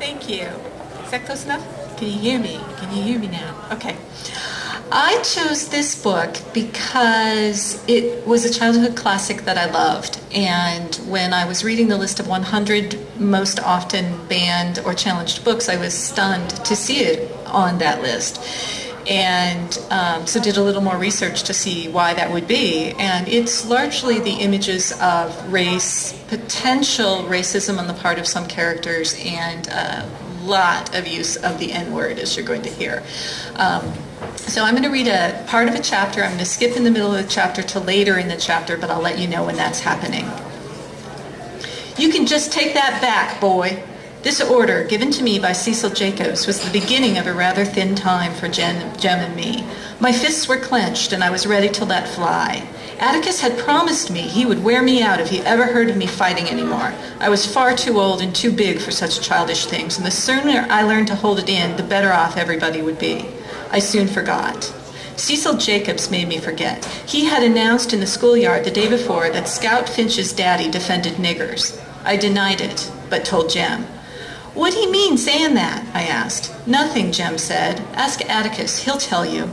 Thank you. Is that close enough? Can you hear me? Can you hear me now? Okay. I chose this book because it was a childhood classic that I loved. And when I was reading the list of 100 most often banned or challenged books, I was stunned to see it on that list. And um, so did a little more research to see why that would be. And it's largely the images of race, potential racism on the part of some characters, and a lot of use of the N word, as you're going to hear. Um, so I'm going to read a part of a chapter. I'm going to skip in the middle of the chapter to later in the chapter, but I'll let you know when that's happening. You can just take that back, boy. This order, given to me by Cecil Jacobs, was the beginning of a rather thin time for Jem, Jem and me. My fists were clenched, and I was ready to let fly. Atticus had promised me he would wear me out if he ever heard of me fighting anymore. I was far too old and too big for such childish things, and the sooner I learned to hold it in, the better off everybody would be. I soon forgot. Cecil Jacobs made me forget. He had announced in the schoolyard the day before that Scout Finch's daddy defended niggers. I denied it, but told Jem. What you mean saying that? I asked. Nothing, Jem said. Ask Atticus, he'll tell you.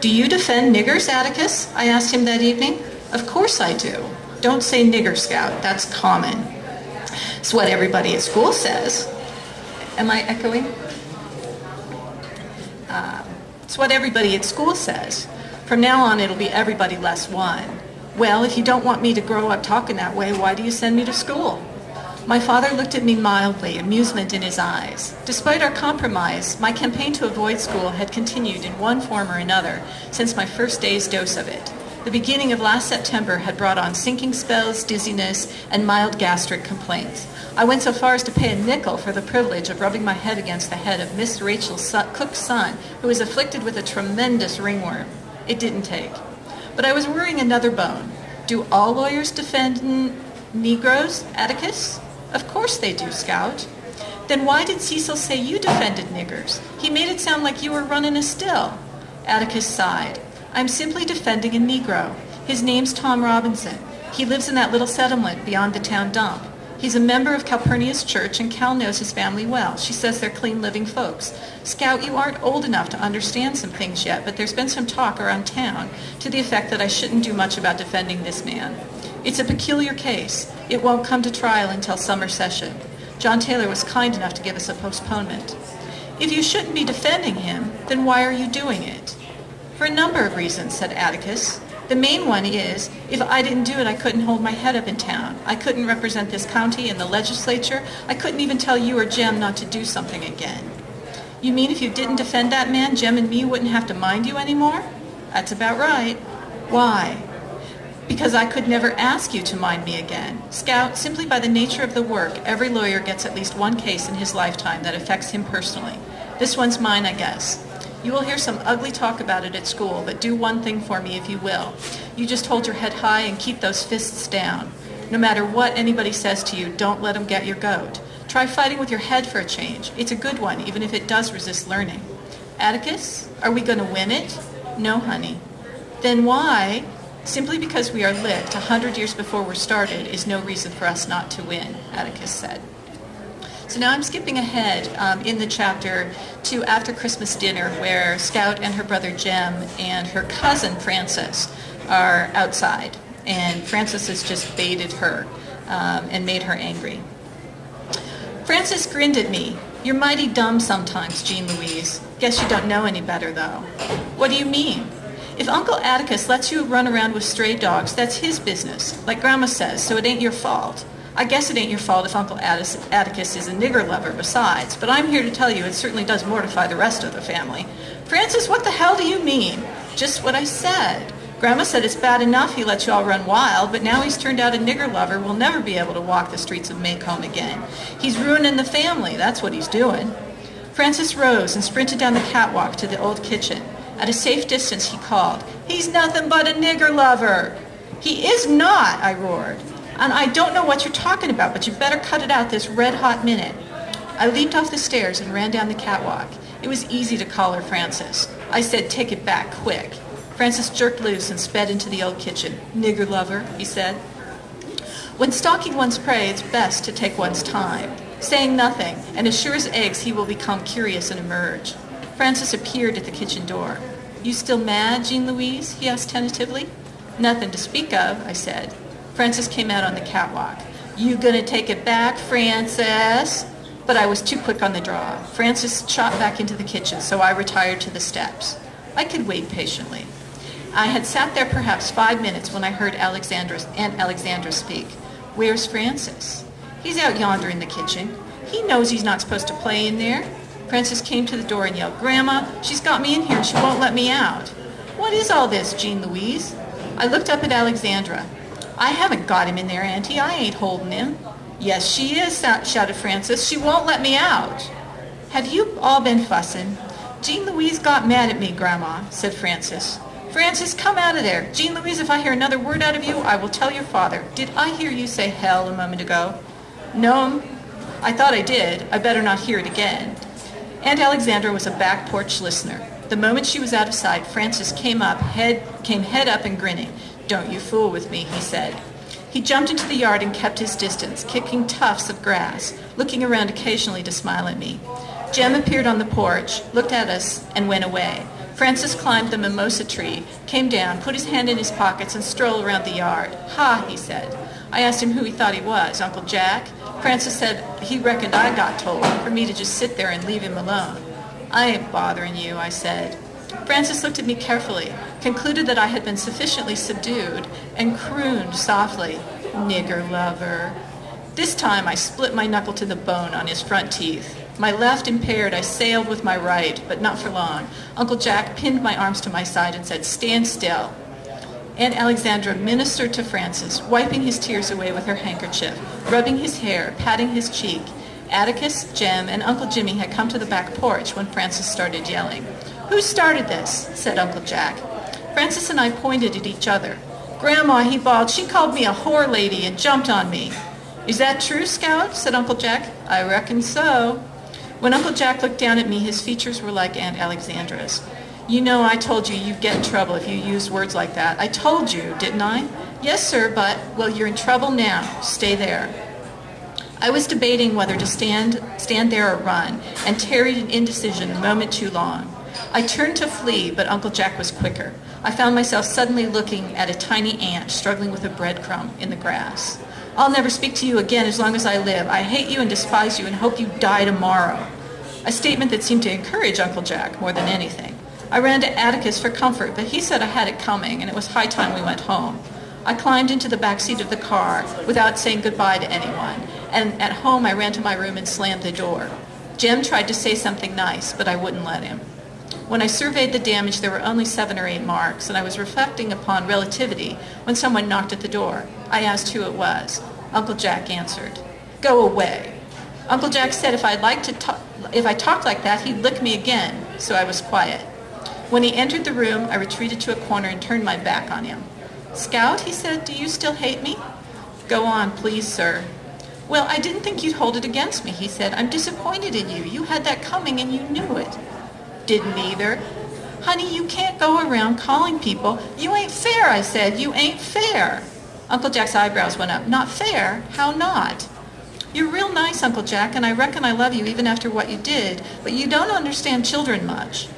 Do you defend niggers, Atticus? I asked him that evening. Of course I do. Don't say nigger, Scout. That's common. It's what everybody at school says. Am I echoing? Uh, it's what everybody at school says. From now on, it'll be everybody less one. Well, if you don't want me to grow up talking that way, why do you send me to school? My father looked at me mildly, amusement in his eyes. Despite our compromise, my campaign to avoid school had continued in one form or another since my first day's dose of it. The beginning of last September had brought on sinking spells, dizziness, and mild gastric complaints. I went so far as to pay a nickel for the privilege of rubbing my head against the head of Miss Rachel Cook's son, who was afflicted with a tremendous ringworm. It didn't take. But I was worrying another bone. Do all lawyers defend Negroes, Atticus? Of course they do, Scout. Then why did Cecil say you defended niggers? He made it sound like you were running a still. Atticus sighed. I'm simply defending a Negro. His name's Tom Robinson. He lives in that little settlement beyond the town dump. He's a member of Calpurnia's church, and Cal knows his family well. She says they're clean living folks. Scout, you aren't old enough to understand some things yet, but there's been some talk around town to the effect that I shouldn't do much about defending this man. It's a peculiar case. It won't come to trial until summer session. John Taylor was kind enough to give us a postponement. If you shouldn't be defending him, then why are you doing it? For a number of reasons, said Atticus. The main one is, if I didn't do it, I couldn't hold my head up in town. I couldn't represent this county in the legislature. I couldn't even tell you or Jem not to do something again. You mean if you didn't defend that man, Jem and me wouldn't have to mind you anymore? That's about right. Why? Because I could never ask you to mind me again. Scout, simply by the nature of the work, every lawyer gets at least one case in his lifetime that affects him personally. This one's mine, I guess. You will hear some ugly talk about it at school, but do one thing for me if you will. You just hold your head high and keep those fists down. No matter what anybody says to you, don't let them get your goat. Try fighting with your head for a change. It's a good one, even if it does resist learning. Atticus, are we going to win it? No, honey. Then why? Simply because we are licked a hundred years before we're started is no reason for us not to win, Atticus said. So now I'm skipping ahead um, in the chapter to after Christmas dinner where Scout and her brother Jem and her cousin Francis are outside. And Francis has just baited her um, and made her angry. Francis grinned at me. You're mighty dumb sometimes, Jean Louise. Guess you don't know any better, though. What do you mean? If Uncle Atticus lets you run around with stray dogs, that's his business, like Grandma says, so it ain't your fault. I guess it ain't your fault if Uncle Atticus is a nigger lover besides, but I'm here to tell you it certainly does mortify the rest of the family. Francis, what the hell do you mean? Just what I said. Grandma said it's bad enough he lets you all run wild, but now he's turned out a nigger lover will never be able to walk the streets of Maycomb again. He's ruining the family, that's what he's doing. Francis rose and sprinted down the catwalk to the old kitchen. At a safe distance, he called, He's nothing but a nigger lover. He is not, I roared. And I don't know what you're talking about, but you better cut it out this red hot minute. I leaped off the stairs and ran down the catwalk. It was easy to call her Francis. I said, take it back, quick. Francis jerked loose and sped into the old kitchen. Nigger lover, he said. When stalking one's prey, it's best to take one's time. saying nothing, and as sure as eggs he will become curious and emerge. Francis appeared at the kitchen door. You still mad, Jean Louise? he asked tentatively. Nothing to speak of, I said. Francis came out on the catwalk. You gonna take it back, Francis? But I was too quick on the draw. Francis shot back into the kitchen, so I retired to the steps. I could wait patiently. I had sat there perhaps five minutes when I heard Alexandra, Aunt Alexandra speak. Where's Francis? He's out yonder in the kitchen. He knows he's not supposed to play in there. Francis came to the door and yelled, Grandma, she's got me in here and she won't let me out. What is all this, Jean Louise? I looked up at Alexandra. I haven't got him in there, Auntie. I ain't holding him. Yes, she is, shouted Francis. She won't let me out. Have you all been fussing? Jean Louise got mad at me, Grandma, said Francis. Francis, come out of there. Jean Louise, if I hear another word out of you, I will tell your father. Did I hear you say hell a moment ago? No, I thought I did. I better not hear it again. Aunt Alexandra was a back porch listener. The moment she was out of sight, Francis came up, head came head up and grinning. Don't you fool with me, he said. He jumped into the yard and kept his distance, kicking tufts of grass, looking around occasionally to smile at me. Jem appeared on the porch, looked at us, and went away. Francis climbed the mimosa tree, came down, put his hand in his pockets, and strolled around the yard. Ha, he said. I asked him who he thought he was, Uncle Jack. Francis said he reckoned I got told for me to just sit there and leave him alone. I ain't bothering you, I said. Francis looked at me carefully, concluded that I had been sufficiently subdued, and crooned softly, Nigger lover. This time I split my knuckle to the bone on his front teeth. My left impaired, I sailed with my right, but not for long. Uncle Jack pinned my arms to my side and said, Stand still. Aunt Alexandra ministered to Francis, wiping his tears away with her handkerchief, rubbing his hair, patting his cheek. Atticus, Jem, and Uncle Jimmy had come to the back porch when Francis started yelling. Who started this? said Uncle Jack. Francis and I pointed at each other. Grandma, he bawled, she called me a whore lady and jumped on me. Is that true, Scout? said Uncle Jack. I reckon so. When Uncle Jack looked down at me, his features were like Aunt Alexandra's. You know I told you you'd get in trouble if you used words like that. I told you, didn't I? Yes, sir, but, well, you're in trouble now. Stay there. I was debating whether to stand, stand there or run, and tarried in indecision a moment too long. I turned to flee, but Uncle Jack was quicker. I found myself suddenly looking at a tiny ant struggling with a breadcrumb in the grass. I'll never speak to you again as long as I live. I hate you and despise you and hope you die tomorrow. A statement that seemed to encourage Uncle Jack more than anything. I ran to Atticus for comfort, but he said I had it coming and it was high time we went home. I climbed into the back seat of the car without saying goodbye to anyone, and at home I ran to my room and slammed the door. Jem tried to say something nice, but I wouldn't let him. When I surveyed the damage, there were only seven or eight marks, and I was reflecting upon relativity when someone knocked at the door. I asked who it was. Uncle Jack answered. Go away. Uncle Jack said if I'd like to talk, if I talked like that, he'd lick me again, so I was quiet. When he entered the room, I retreated to a corner and turned my back on him. Scout, he said, do you still hate me? Go on, please, sir. Well, I didn't think you'd hold it against me, he said. I'm disappointed in you. You had that coming and you knew it didn't either. Honey, you can't go around calling people, you ain't fair, I said, you ain't fair. Uncle Jack's eyebrows went up. Not fair? How not? You're real nice, Uncle Jack, and I reckon I love you even after what you did, but you don't understand children much.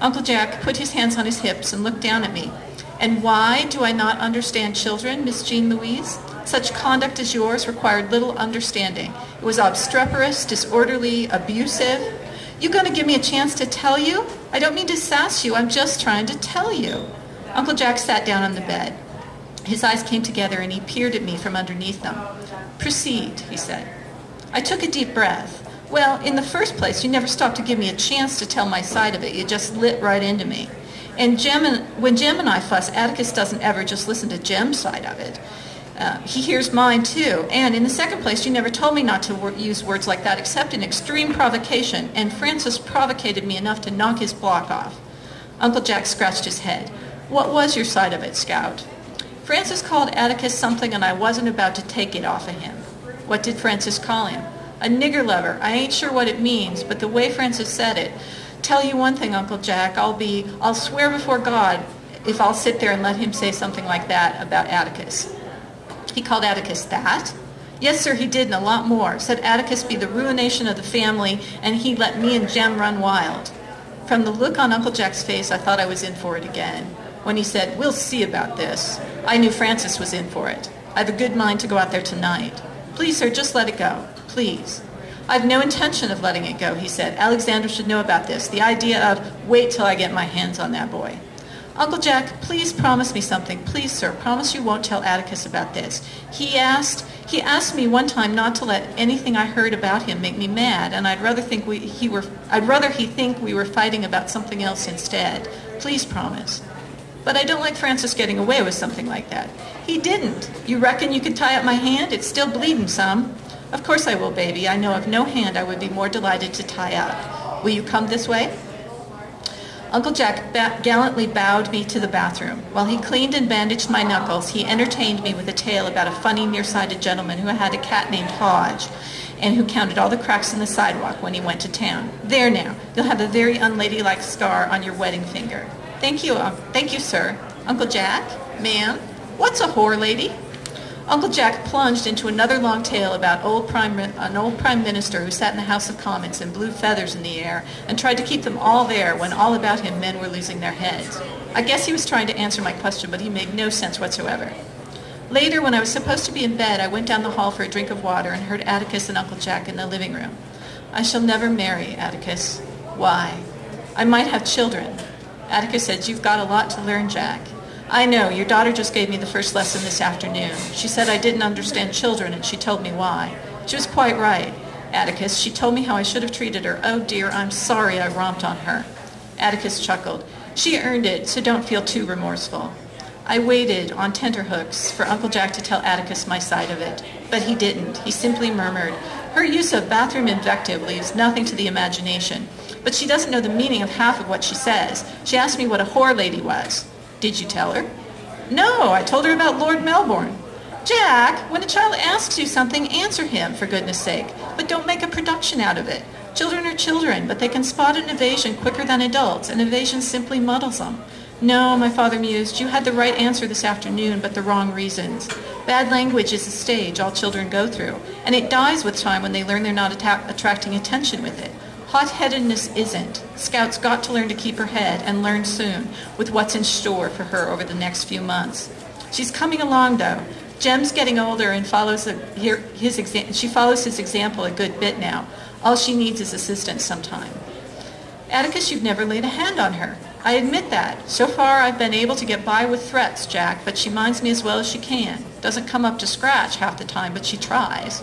Uncle Jack put his hands on his hips and looked down at me. And why do I not understand children, Miss Jean Louise? Such conduct as yours required little understanding. It was obstreperous, disorderly, abusive. You gonna give me a chance to tell you? I don't mean to sass you, I'm just trying to tell you. Uncle Jack sat down on the bed. His eyes came together and he peered at me from underneath them. Proceed, he said. I took a deep breath. Well, in the first place, you never stopped to give me a chance to tell my side of it. You just lit right into me. And Jem and, when Jem and I fuss, Atticus doesn't ever just listen to Jem's side of it. Uh, he hears mine too. And in the second place, you never told me not to wor- use words like that except in extreme provocation, and Francis provocated me enough to knock his block off. Uncle Jack scratched his head. What was your side of it, Scout? Francis called Atticus something and I wasn't about to take it off of him. What did Francis call him? A nigger lover. I ain't sure what it means, but the way Francis said it. Tell you one thing, Uncle Jack, I'll be, I'll swear before God if I'll sit there and let him say something like that about Atticus. He called Atticus that. Yes, sir, he did, and a lot more. Said Atticus be the ruination of the family, and he let me and Jem run wild. From the look on Uncle Jack's face, I thought I was in for it again. When he said, we'll see about this, I knew Francis was in for it. I have a good mind to go out there tonight. Please, sir, just let it go. Please. I have no intention of letting it go, he said. Alexandra should know about this. The idea of, wait till I get my hands on that boy. Uncle Jack, please promise me something. Please, sir, promise you won't tell Atticus about this. He asked, he asked me one time not to let anything I heard about him make me mad, and I'd rather think we, he were, I'd rather he think we were fighting about something else instead. Please promise. But I don't like Francis getting away with something like that. He didn't. You reckon you could tie up my hand? It's still bleeding some. Of course I will, baby. I know of no hand I would be more delighted to tie up. Will you come this way? Uncle Jack ba- gallantly bowed me to the bathroom. While he cleaned and bandaged my knuckles, he entertained me with a tale about a funny, nearsighted gentleman who had a cat named Hodge and who counted all the cracks in the sidewalk when he went to town. There now, you'll have a very unladylike scar on your wedding finger. Thank you, uh, thank you, sir. Uncle Jack? Ma'am? What's a whore lady? Uncle Jack plunged into another long tale about old prime, an old prime minister who sat in the House of Commons and blew feathers in the air and tried to keep them all there when all about him men were losing their heads. I guess he was trying to answer my question, but he made no sense whatsoever. Later, when I was supposed to be in bed, I went down the hall for a drink of water and heard Atticus and Uncle Jack in the living room. I shall never marry, Atticus. Why? I might have children. Atticus said, You've got a lot to learn, Jack. I know, your daughter just gave me the first lesson this afternoon. She said I didn't understand children, and she told me why. She was quite right. Atticus, she told me how I should have treated her. Oh dear, I'm sorry I romped on her. Atticus chuckled. She earned it, so don't feel too remorseful. I waited on tenterhooks for Uncle Jack to tell Atticus my side of it, but he didn't. He simply murmured, Her use of bathroom invective leaves nothing to the imagination, but she doesn't know the meaning of half of what she says. She asked me what a whore lady was. Did you tell her? No, I told her about Lord Melbourne. Jack, when a child asks you something, answer him, for goodness sake. But don't make a production out of it. Children are children, but they can spot an evasion quicker than adults, and evasion simply muddles them. No, my father mused, you had the right answer this afternoon, but the wrong reasons. Bad language is a stage all children go through, and it dies with time when they learn they're not attracting attention with it. Hot-headedness isn't. Scout's got to learn to keep her head and learn soon with what's in store for her over the next few months. She's coming along though. Jem's getting older and follows the, his exa- she follows his example a good bit now. All she needs is assistance sometime. Atticus, you've never laid a hand on her. I admit that. So far I've been able to get by with threats, Jack, but she minds me as well as she can. Doesn't come up to scratch half the time, but she tries.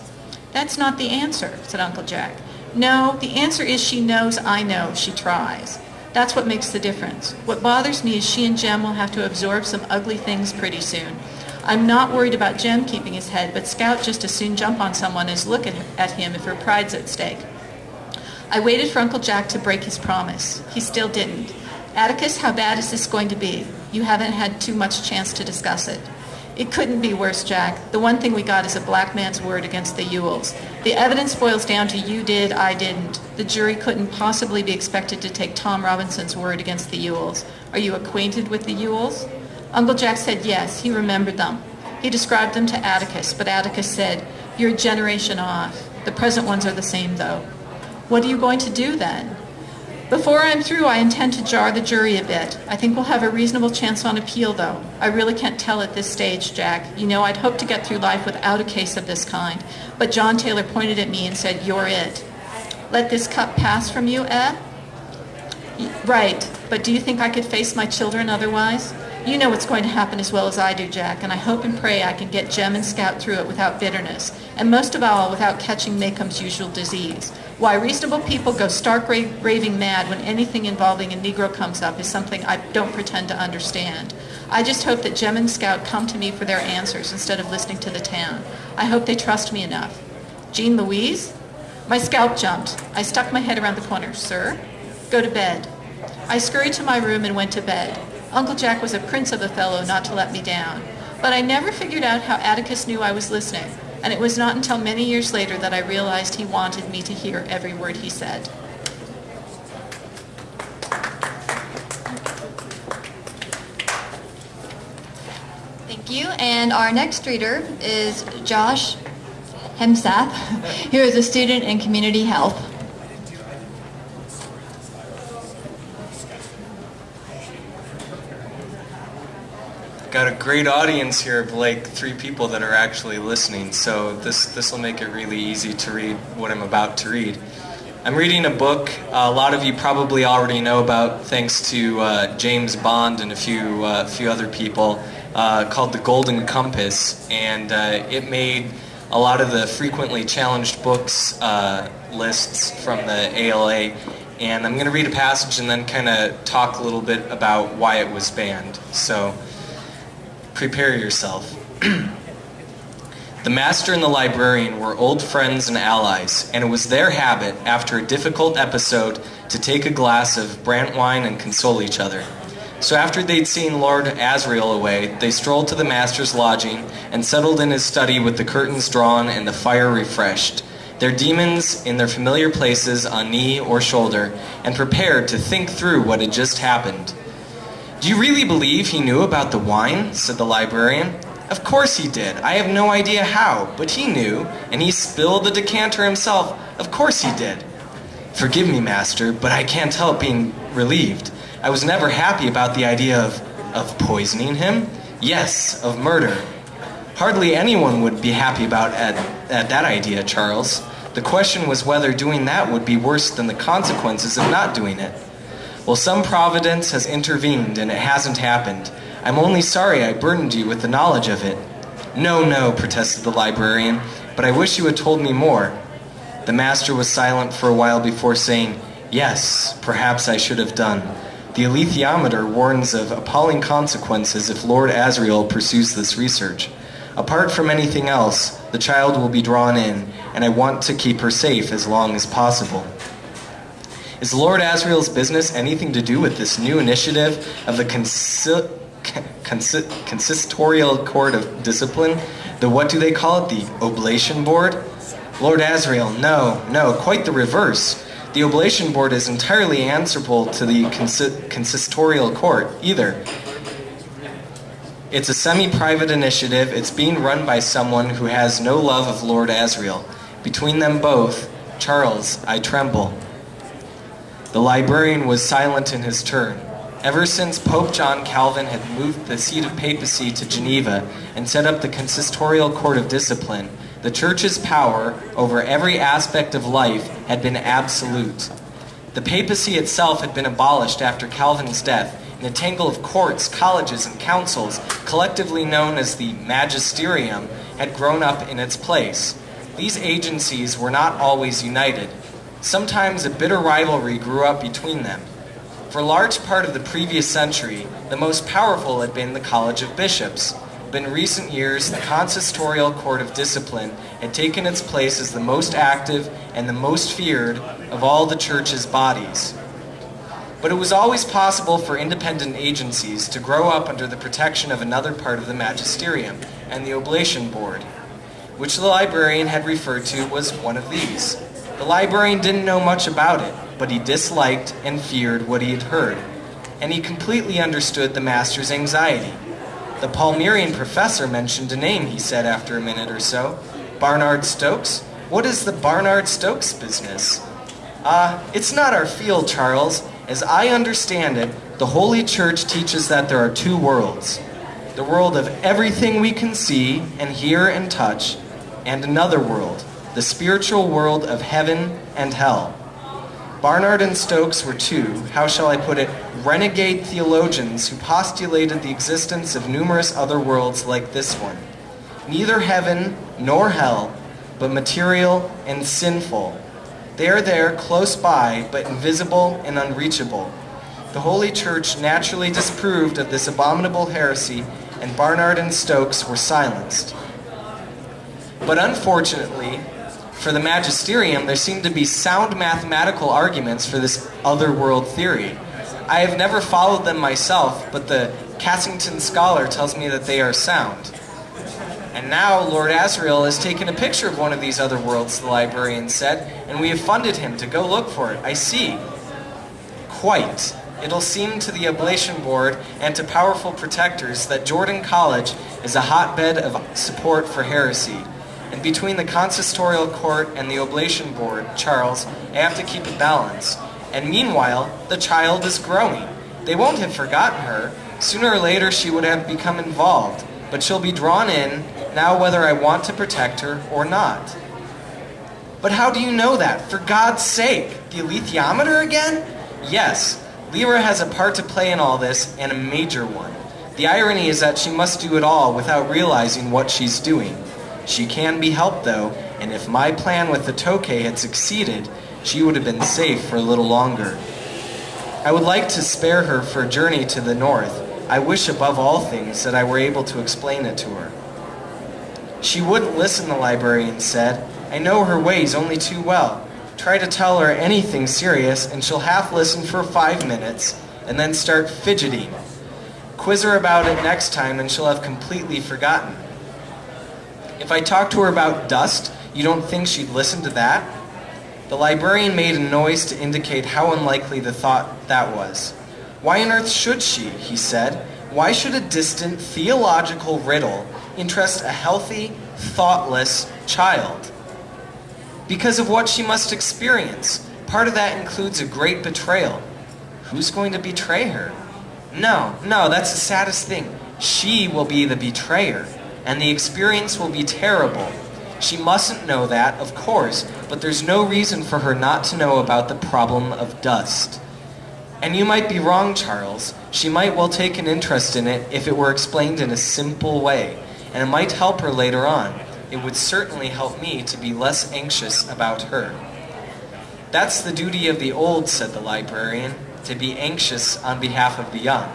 That's not the answer, said Uncle Jack. No, the answer is she knows I know she tries. That's what makes the difference. What bothers me is she and Jem will have to absorb some ugly things pretty soon. I'm not worried about Jem keeping his head, but Scout just as soon jump on someone as look at, at him if her pride's at stake. I waited for Uncle Jack to break his promise. He still didn't. Atticus, how bad is this going to be? You haven't had too much chance to discuss it. It couldn't be worse, Jack. The one thing we got is a black man's word against the Ewells. The evidence boils down to you did, I didn't. The jury couldn't possibly be expected to take Tom Robinson's word against the Ewells. Are you acquainted with the Ewells? Uncle Jack said yes, he remembered them. He described them to Atticus, but Atticus said, You're a generation off. The present ones are the same, though. What are you going to do then? Before I'm through, I intend to jar the jury a bit. I think we'll have a reasonable chance on appeal, though. I really can't tell at this stage, Jack. You know, I'd hoped to get through life without a case of this kind. But John Taylor pointed at me and said, You're it. Let this cup pass from you, eh? Right. But do you think I could face my children otherwise? You know what's going to happen as well as I do, Jack, and I hope and pray I can get Jem and Scout through it without bitterness, and most of all, without catching Maycomb's usual disease. Why reasonable people go stark raving mad when anything involving a Negro comes up is something I don't pretend to understand. I just hope that Jem and Scout come to me for their answers instead of listening to the town. I hope they trust me enough. Jean Louise? My scalp jumped. I stuck my head around the corner. Sir? Go to bed. I scurried to my room and went to bed. Uncle Jack was a prince of a fellow not to let me down. But I never figured out how Atticus knew I was listening, and it was not until many years later that I realized he wanted me to hear every word he said. Thank you. And our next reader is Josh Hemsath, who is a student in community health. Got a great audience here of like three people that are actually listening, so this this will make it really easy to read what I'm about to read. I'm reading a book uh, a lot of you probably already know about, thanks to uh, James Bond and a few uh, few other people, uh, called The Golden Compass, and uh, it made a lot of the frequently challenged books uh, lists from the ALA. And I'm going to read a passage and then kind of talk a little bit about why it was banned. So prepare yourself. the master and the librarian were old friends and allies, and it was their habit, after a difficult episode, to take a glass of brantwijn and console each other. So after they'd seen Lord Asriel away, they strolled to the master's lodging and settled in his study with the curtains drawn and the fire refreshed, their dæmons in their familiar places on knee or shoulder, and prepared to think through what had just happened. Do you really believe he knew about the wine? said the librarian. Of course he did. I have no idea how, but he knew, and he spilled the decanter himself. Of course he did. Forgive me, master, but I can't help being relieved. I was never happy about the idea of, of poisoning him. Yes, of murder. Hardly anyone would be happy about at, at that idea, Charles. The question was whether doing that would be worse than the consequences of not doing it. Well, some providence has intervened and it hasn't happened. I'm only sorry I burdened you with the knowledge of it. No, no, protested the librarian, but I wish you had told me more. The master was silent for a while before saying, Yes, perhaps I should have done. The alethiometer warns of appalling consequences if Lord Asriel pursues this research. Apart from anything else, the child will be drawn in, and I want to keep her safe as long as possible. Is Lord Asriel's business anything to do with this new initiative of the consi- consi- consistorial court of discipline? The what do they call it? The oblation board? Lord Asriel, no, no, quite the reverse. The oblation board is entirely answerable to the consi- consistorial court, either. It's a semi-private initiative. It's being run by someone who has no love of Lord Asriel. Between them both, Charles, I tremble. The librarian was silent in his turn. Ever since Pope John Calvin had moved the seat of papacy to Geneva and set up the consistorial court of discipline, the church's power over every aspect of life had been absolute. The papacy itself had been abolished after Calvin's death, and a tangle of courts, colleges, and councils, collectively known as the magisterium, had grown up in its place. These agencies were not always united. Sometimes a bitter rivalry grew up between them. For a large part of the previous century, the most powerful had been the College of Bishops, but in recent years, the consistorial court of discipline had taken its place as the most active and the most feared of all the church's bodies. But it was always possible for independent agencies to grow up under the protection of another part of the magisterium and the oblation board, which the librarian had referred to was one of these. The librarian didn't know much about it, but he disliked and feared what he had heard, and he completely understood the master's anxiety. The Palmerian professor mentioned a name, he said after a minute or so. Barnard Stokes? What is the Barnard Stokes business? Ah, uh, it's not our field, Charles. As I understand it, the Holy Church teaches that there are two worlds the world of everything we can see and hear and touch, and another world, the spiritual world of heaven and hell. Barnard and Stokes were two, how shall I put it, renegade theologians who postulated the existence of numerous other worlds like this one. Neither heaven nor hell, but material and sinful. They are there close by, but invisible and unreachable. The Holy Church naturally disapproved of this abominable heresy, and Barnard and Stokes were silenced. But unfortunately, for the magisterium, there seem to be sound mathematical arguments for this otherworld theory. I have never followed them myself, but the Cassington scholar tells me that they are sound. And now Lord Asriel has taken a picture of one of these other worlds, the librarian said, and we have funded him to go look for it. I see. Quite. It'll seem to the Oblation Board and to powerful protectors that Jordan College is a hotbed of support for heresy And between the consistorial court and the oblation board, Charles, I have to keep a balance. And meanwhile, the child is growing. They won't have forgotten her. Sooner or later, she would have become involved. But she'll be drawn in, now whether I want to protect her or not. But how do you know that? For God's sake, the alethiometer again? Yes, Lyra has a part to play in all this, and a major one. The irony is that she must do it all without realizing what she's doing. She can be helped, though, and if my plan with the Tokay had succeeded, she would have been safe for a little longer. I would like to spare her for a journey to the north. I wish above all things that I were able to explain it to her. She wouldn't listen, the librarian said. I know her ways only too well. Try to tell her anything serious, and she'll half listen for five minutes, and then start fidgeting. Quiz her about it next time, and she'll have completely forgotten. If I talk to her about dust, you don't think she'd listen to that? The librarian made a noise to indicate how unlikely the thought that was. Why on earth should she, he said. Why should a distant theological riddle interest a healthy, thoughtless child? Because of what she must experience. Part of that includes a great betrayal. Who's going to betray her? No, no, that's the saddest thing. She will be the betrayer, and the experience will be terrible. She mustn't know that, of course, but there's no reason for her not to know about the problem of dust. And you might be wrong, Charles. She might well take an interest in it if it were explained in a simple way, and it might help her later on. It would certainly help me to be less anxious about her. That's the duty of the old, said the librarian, to be anxious on behalf of the young.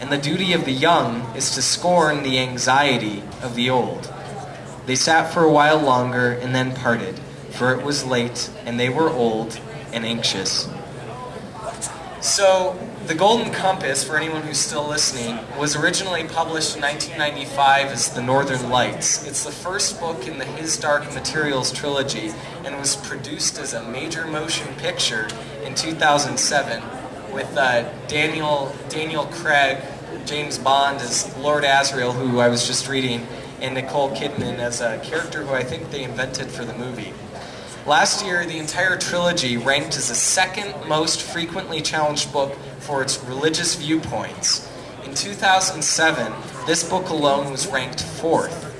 And the duty of the young is to scorn the anxiety of the old. They sat for a while longer and then parted, for it was late and they were old and anxious. So, The Golden Compass, for anyone who's still listening, was originally published in 1995 as The Northern Lights. It's the first book in the His Dark Materials trilogy and was produced as a major motion picture in 2007 with uh, Daniel, Daniel Craig, James Bond as Lord Asriel, who I was just reading, and Nicole Kidman as a character who I think they invented for the movie. Last year, the entire trilogy ranked as the second most frequently challenged book for its religious viewpoints. In 2007, this book alone was ranked fourth.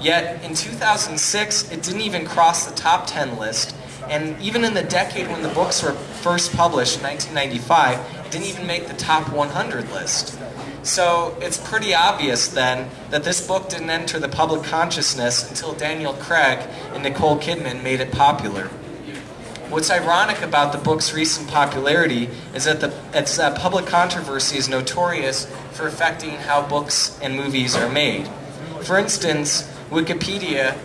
Yet, in 2006, it didn't even cross the top 10 list, and even in the decade when the books were first published, in 1995, it didn't even make the top 100 list. So it's pretty obvious then that this book didn't enter the public consciousness until Daniel Craig and Nicole Kidman made it popular. What's ironic about the book's recent popularity is that the, its uh, public controversy is notorious for affecting how books and movies are made. For instance, Wikipedia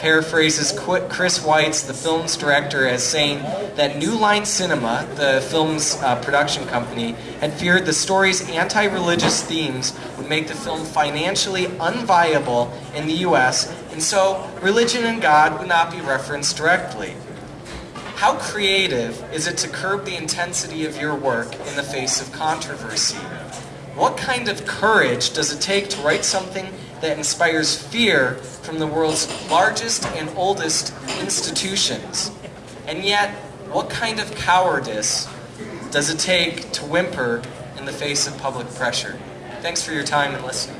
paraphrases Chris Weitz, the film's director, as saying that New Line Cinema, the film's uh, production company, had feared the story's anti religious themes would make the film financially unviable in the US, and so religion and God would not be referenced directly. How creative is it to curb the intensity of your work in the face of controversy? What kind of courage does it take to write something that inspires fear from the world's largest and oldest institutions? And yet, what kind of cowardice does it take to whimper in the face of public pressure? Thanks for your time and listening.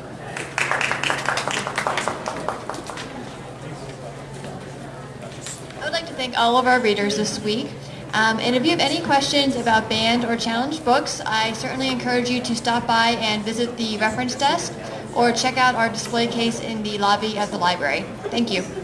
I would like to thank all of our readers this week. Um, and if you have any questions about banned or challenged books, I certainly encourage you to stop by and visit the reference desk or check out our display case in the lobby at the library. Thank you.